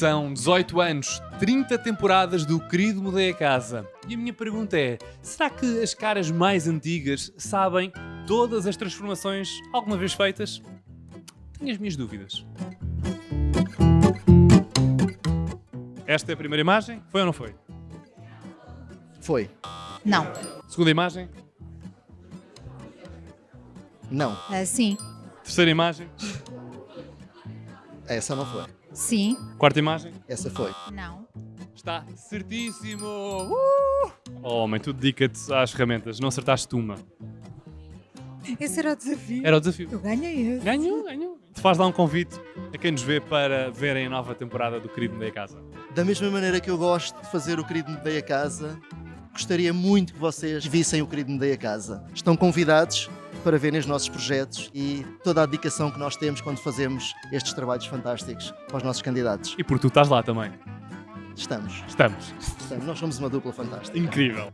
São 18 anos, 30 temporadas do Querido Mudei a Casa. E a minha pergunta é: será que as caras mais antigas sabem todas as transformações alguma vez feitas? Tenho as minhas dúvidas. Esta é a primeira imagem. Foi ou não foi? Foi. Não. Segunda imagem. Não. Ah, sim. Terceira imagem. Essa não foi. Sim. Quarta imagem. Essa foi. Não. Está certíssimo! Uh! Oh, homem, tu dedica-te às ferramentas, não acertaste uma. Esse era o desafio. Era o desafio. Eu ganhei esse. Ganhou, ganhou. Te faz lá um convite a quem nos vê para verem a nova temporada do Querido Mudei a Casa. Da mesma maneira que eu gosto de fazer o Querido Mudei a Casa, gostaria muito que vocês vissem o Querido Mudei a Casa. Estão convidados para verem os nossos projetos e toda a dedicação que nós temos quando fazemos estes trabalhos fantásticos para os nossos candidatos. E porque tu estás lá também. Estamos. Estamos. Estamos. Nós somos uma dupla fantástica. Incrível.